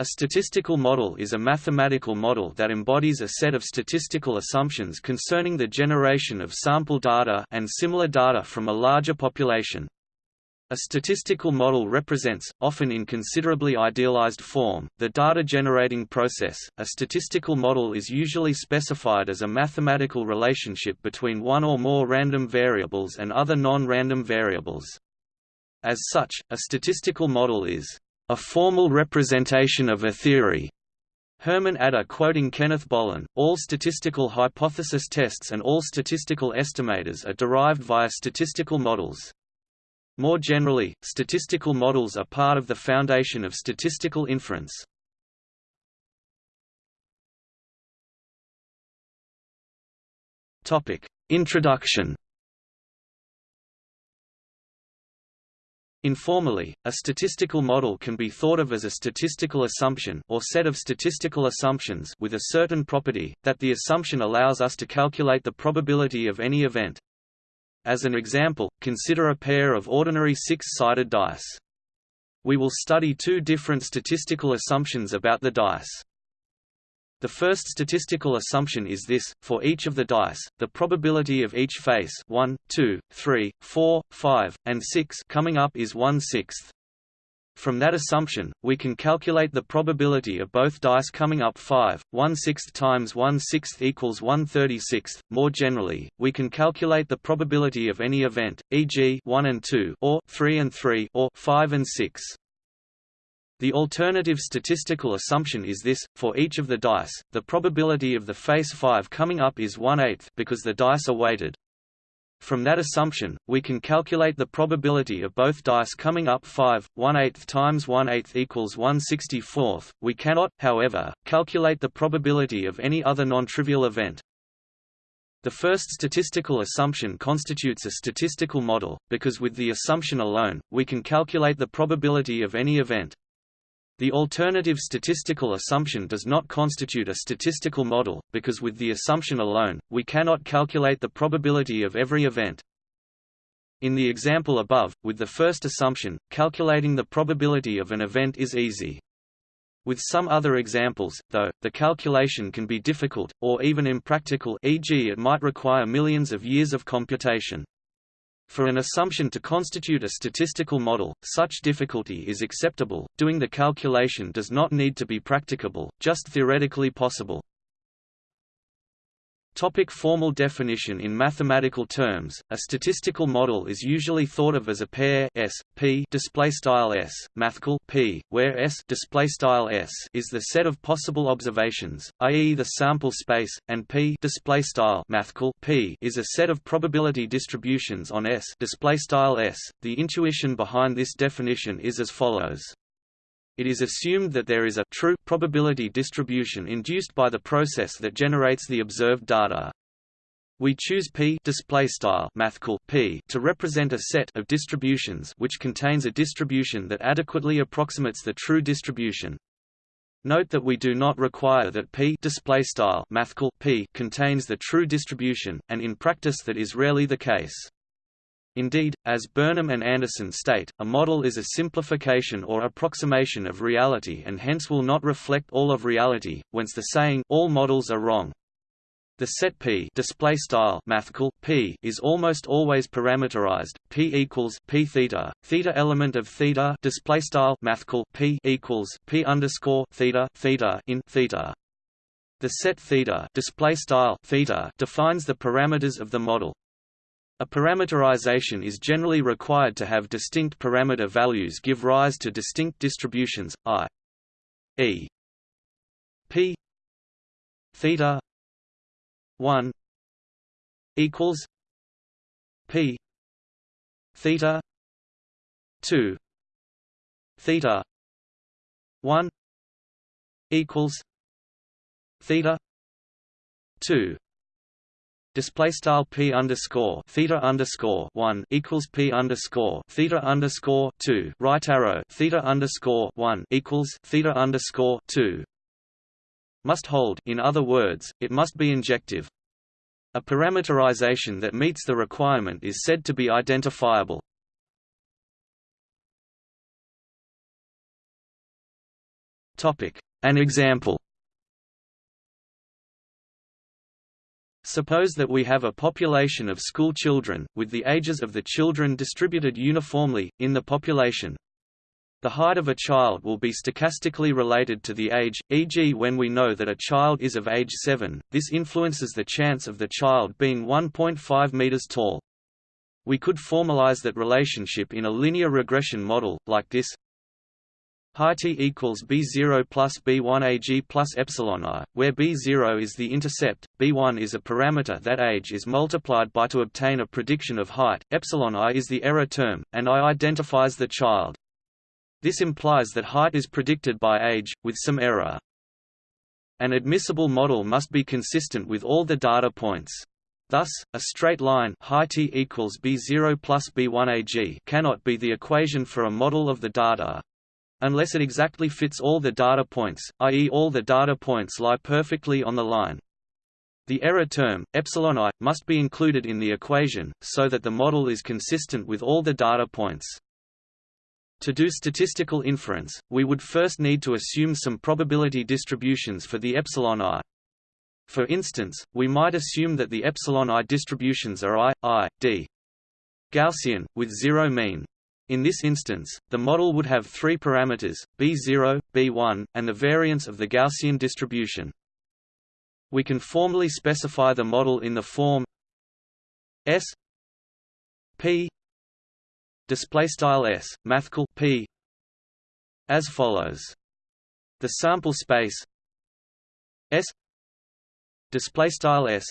A statistical model is a mathematical model that embodies a set of statistical assumptions concerning the generation of sample data and similar data from a larger population. A statistical model represents, often in considerably idealized form, the data generating process. A statistical model is usually specified as a mathematical relationship between one or more random variables and other non-random variables. As such, a statistical model is a formal representation of a theory. Herman Adèr quoting Kenneth Bollen, all statistical hypothesis tests and all statistical estimators are derived via statistical models. More generally, statistical models are part of the foundation of statistical inference. Introduction Informally, a statistical model can be thought of as a statistical assumption or set of statistical assumptions with a certain property, that the assumption allows us to calculate the probability of any event. As an example, consider a pair of ordinary six-sided dice. We will study two different statistical assumptions about the dice. The first statistical assumption is this, for each of the dice, the probability of each face 1, 2, 3, 4, 5, and 6 coming up is 1 sixth. From that assumption, we can calculate the probability of both dice coming up 5, 1 sixth times 1 sixth equals 1 36th. More generally, we can calculate the probability of any event, e.g. 1 and 2 or 3 and 3 or 5 and 6. The alternative statistical assumption is this, for each of the dice, the probability of the face 5 coming up is 1 8 because the dice are weighted. From that assumption, we can calculate the probability of both dice coming up 5, 1 8 times 1 8 equals 1 64th. We cannot, however, calculate the probability of any other non-trivial event. The first statistical assumption constitutes a statistical model, because with the assumption alone, we can calculate the probability of any event. The alternative statistical assumption does not constitute a statistical model, because with the assumption alone, we cannot calculate the probability of every event. In the example above, with the first assumption, calculating the probability of an event is easy. With some other examples, though, the calculation can be difficult, or even impractical e.g. it might require millions of years of computation. For an assumption to constitute a statistical model, such difficulty is acceptable, doing the calculation does not need to be practicable, just theoretically possible. Topic formal definition In mathematical terms, a statistical model is usually thought of as a pair S, P display style S, mathcal P, where S display style S is the set of possible observations, i.e. the sample space, and P display style mathcal P is a set of probability distributions on S display style S. The intuition behind this definition is as follows it is assumed that there is a true probability distribution induced by the process that generates the observed data. We choose P display style P to represent a set of distributions which contains a distribution that adequately approximates the true distribution. Note that we do not require that P display style P contains the true distribution, and in practice that is rarely the case. Indeed, as Burnham and Anderson state, a model is a simplification or approximation of reality and hence will not reflect all of reality, whence the saying, all models are wrong. The set P display style P is almost always parameterized. P equals P theta, theta element of theta display style P equals P underscore theta theta in theta. The set theta display style theta defines the parameters of the model. A parameterization is generally required to have distinct parameter values give rise to distinct distributions, i.e. p. theta 1 equals p. theta 2 theta 1 equals theta 2 display style p underscore theta underscore one equals p underscore theta underscore two right arrow theta underscore one equals theta underscore two must hold. In other words, it must be injective. A parameterization that meets the requirement is said to be identifiable. An example Suppose that we have a population of school children, with the ages of the children distributed uniformly, in the population. The height of a child will be stochastically related to the age, e.g. when we know that a child is of age 7, this influences the chance of the child being 1.5 meters tall. We could formalize that relationship in a linear regression model, like this Height equals b0 plus b1 ag plus epsilon i, where b0 is the intercept, b1 is a parameter that age is multiplied by to obtain a prediction of height, epsilon i is the error term, and i identifies the child. This implies that height is predicted by age, with some error. An admissible model must be consistent with all the data points. Thus, a straight line height equals b0 plus b1 ag cannot be the equation for a model of the data, unless it exactly fits all the data points, i.e. all the data points lie perfectly on the line. The error term, epsilon i, must be included in the equation, so that the model is consistent with all the data points. To do statistical inference, we would first need to assume some probability distributions for the epsilon i. For instance, we might assume that the epsilon i distributions are i, i, d. Gaussian, with zero mean. In this instance, the model would have three parameters, b0, b1, and the variance of the Gaussian distribution. We can formally specify the model in the form S p display style s mathcal p as follows the sample space s display style s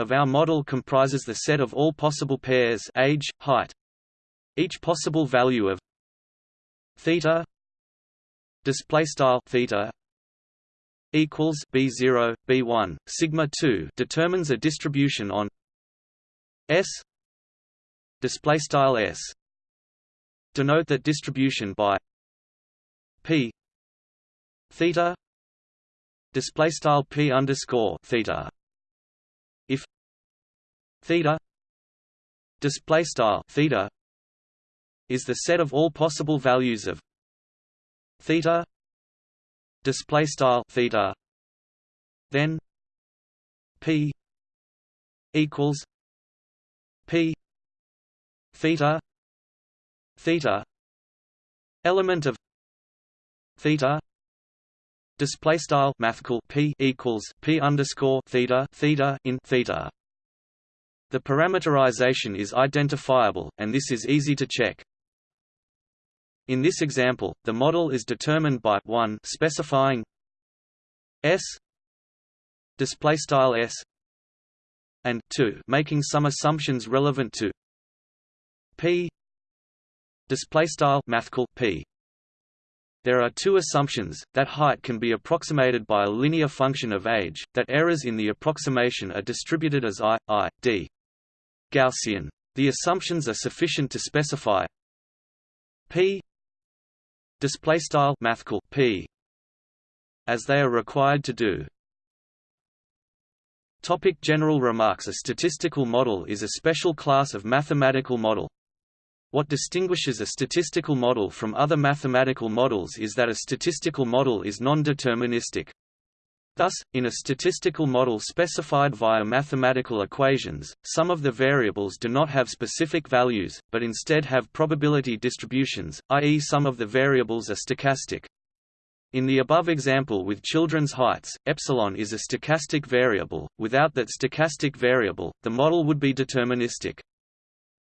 of our model comprises the set of all possible pairs age height each possible value of theta display style theta equals b0 b1 sigma 2 determines a distribution on s display style s. Denote that distribution by p theta display style p underscore theta. If theta display style theta is the set of all possible values of theta display style theta then p equals p theta theta element of theta display style mathcal p equals p underscore theta theta in theta. The parameterization is identifiable and this is easy to check in this example the model is determined by 1 specifying s display style s and 2 making some assumptions relevant to p display style mathcal p there are two assumptions, that height can be approximated by a linear function of age, that errors in the approximation are distributed as i, i, d. Gaussian. The assumptions are sufficient to specify p display style mathcal p as they are required to do. Topic general remarks A statistical model is a special class of mathematical model. What distinguishes a statistical model from other mathematical models is that a statistical model is non-deterministic. Thus, in a statistical model specified via mathematical equations, some of the variables do not have specific values, but instead have probability distributions, i.e. some of the variables are stochastic. In the above example with children's heights, epsilon is a stochastic variable. Without that stochastic variable, the model would be deterministic.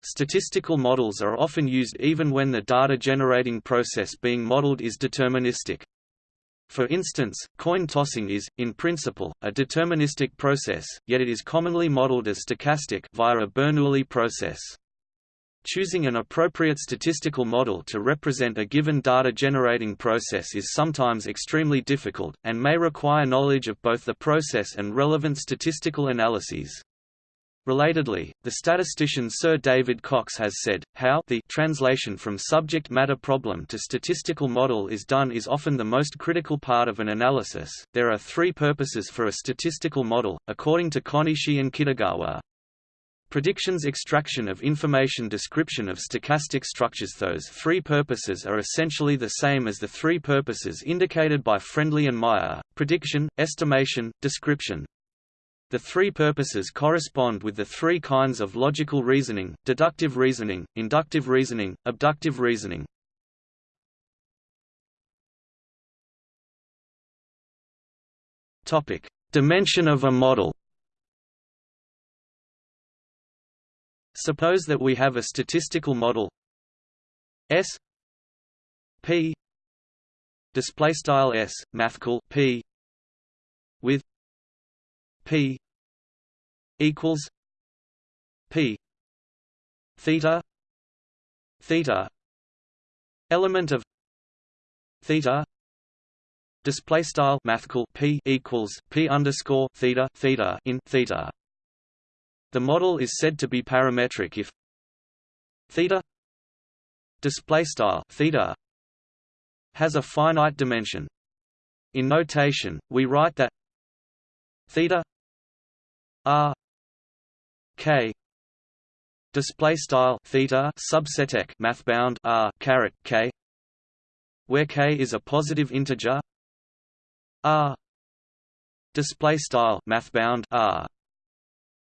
Statistical models are often used even when the data generating process being modeled is deterministic. For instance, coin tossing is, in principle, a deterministic process, yet it is commonly modeled as stochastic via a Bernoulli process. Choosing an appropriate statistical model to represent a given data generating process is sometimes extremely difficult, and may require knowledge of both the process and relevant statistical analyses. Relatedly, the statistician Sir David Cox has said, how the translation from subject matter problem to statistical model is done is often the most critical part of an analysis. There are three purposes for a statistical model, according to Konishi and Kitagawa. Predictions extraction of information description of stochastic structures Those three purposes are essentially the same as the three purposes indicated by Friendly and Meyer, prediction, estimation, description. The three purposes correspond with the three kinds of logical reasoning, deductive reasoning, inductive reasoning, abductive reasoning. Topic: Dimension of a model. Suppose that we have a statistical model. S. P. Display style S mathcal P. With P equals P theta theta element of theta display style mathcal P equals P underscore theta theta in theta the model is said to be parametric if theta display style theta has a finite dimension. In notation, we write that theta r k. Display style theta subset math bound r caret k. Where k is a positive integer. R. Display style math bound r.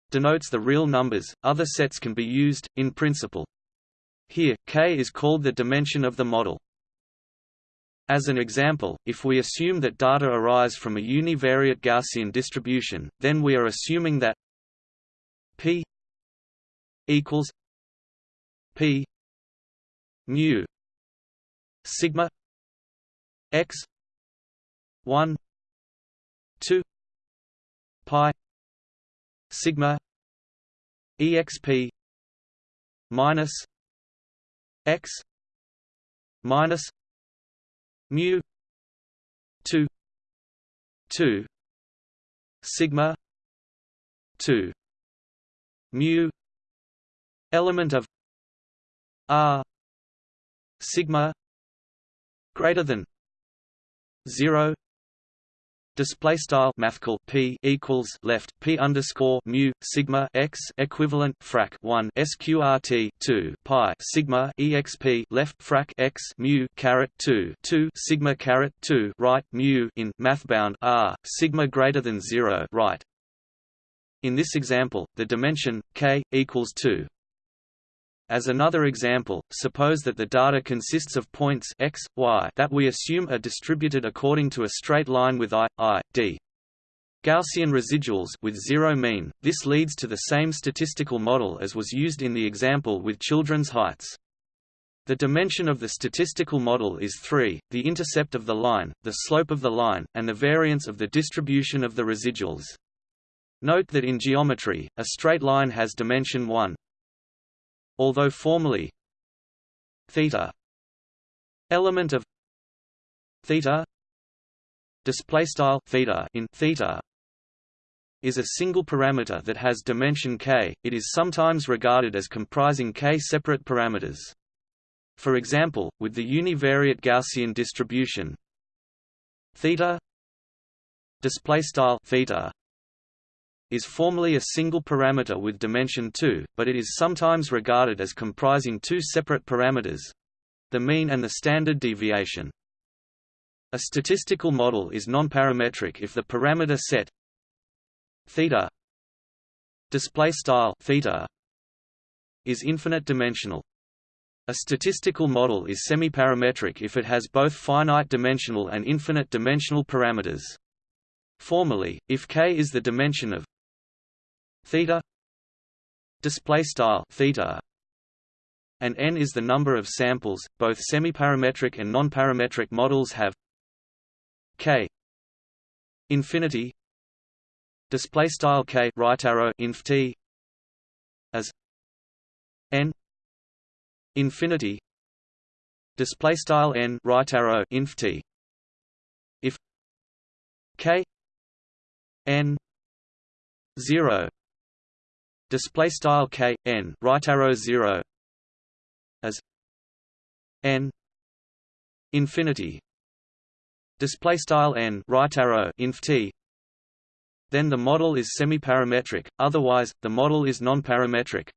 Denotes the real numbers, other sets can be used, in principle. Here, k is called the dimension of the model. As an example, if we assume that data arise from a univariate Gaussian distribution, then we are assuming that p equals p mu sigma x 1 2 pi sigma exp minus x minus mu 2 2 sigma 2 mu element of r sigma greater than 0 display style mathcal p equals left p underscore mu sigma x equivalent frac 1 sqrt 2 pi sigma exp left frac x mu caret 2 2 sigma caret 2 right mu in mathbound r sigma greater than 0 right in this example the dimension k equals 2 as another example, suppose that the data consists of points x, y that we assume are distributed according to a straight line with i, i, d. Gaussian residuals with zero mean. This leads to the same statistical model as was used in the example with children's heights. The dimension of the statistical model is 3, the intercept of the line, the slope of the line, and the variance of the distribution of the residuals. Note that in geometry, a straight line has dimension 1, although formally theta element of theta display style theta in theta is a single parameter that has dimension k. It is sometimes regarded as comprising k separate parameters. For example with the univariate gaussian distribution theta display style theta is formally a single parameter with dimension 2, but it is sometimes regarded as comprising two separate parameters—the mean and the standard deviation. A statistical model is nonparametric if the parameter set theta display style theta is infinite dimensional. A statistical model is semiparametric if it has both finite dimensional and infinite dimensional parameters. Formally, if k is the dimension of theta display style theta and n is the number of samples. Both semiparametric and nonparametric models have k infinity display style k right arrow inf t as n infinity display style n right arrow inf t. If k n 0 display style k n right arrow 0 as n infinity display style n right arrow inf t then the model is semi-parametric otherwise, the model is non-parametric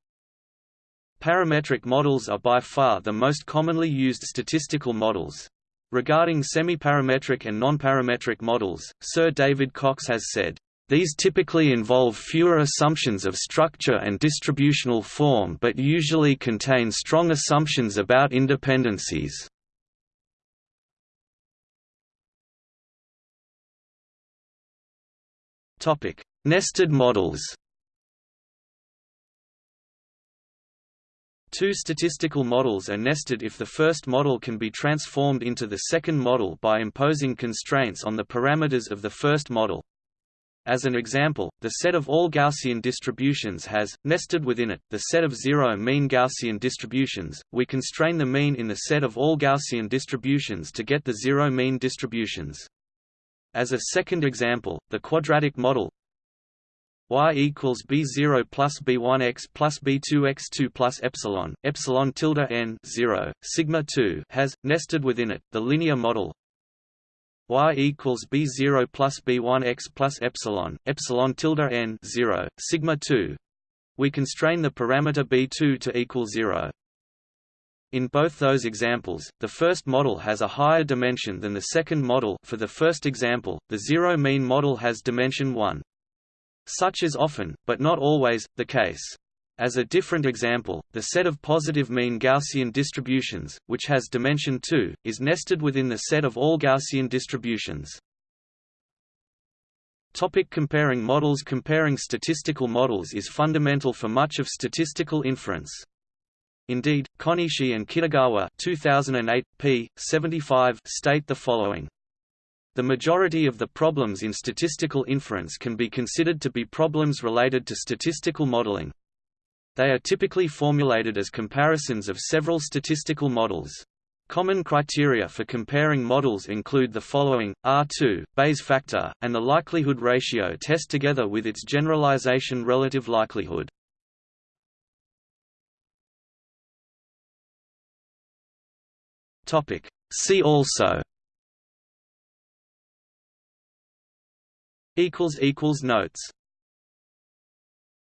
parametric models are by far the most commonly used statistical models. Regarding semi-parametric and non-parametric models, Sir David Cox has said, these typically involve fewer assumptions of structure and distributional form but usually contain strong assumptions about independencies. Nested models Two statistical models are nested if the first model can be transformed into the second model by imposing constraints on the parameters of the first model. As an example, the set of all Gaussian distributions has, nested within it, the set of zero mean Gaussian distributions. We constrain the mean in the set of all Gaussian distributions to get the zero mean distributions. As a second example, the quadratic model y equals b0 plus b1x plus b2x2 plus epsilon epsilon tilde n 0 sigma 2 has nested within it the linear model y equals b0 plus b1x plus epsilon epsilon tilde n 0 sigma 2 we constrain the parameter b2 to equal 0 in both those examples, the first model has a higher dimension than the second model for the first example, the zero mean model has dimension 1. Such is often, but not always, the case. As a different example, the set of positive mean Gaussian distributions, which has dimension 2, is nested within the set of all Gaussian distributions. Topic comparing models Comparing statistical models is fundamental for much of statistical inference. Indeed, Konishi and Kitagawa 2008, p. 75 state the following. The majority of the problems in statistical inference can be considered to be problems related to statistical modeling. They are typically formulated as comparisons of several statistical models. Common criteria for comparing models include the following, R2, Bayes factor, and the likelihood ratio test together with its generalization relative likelihood. See also Notes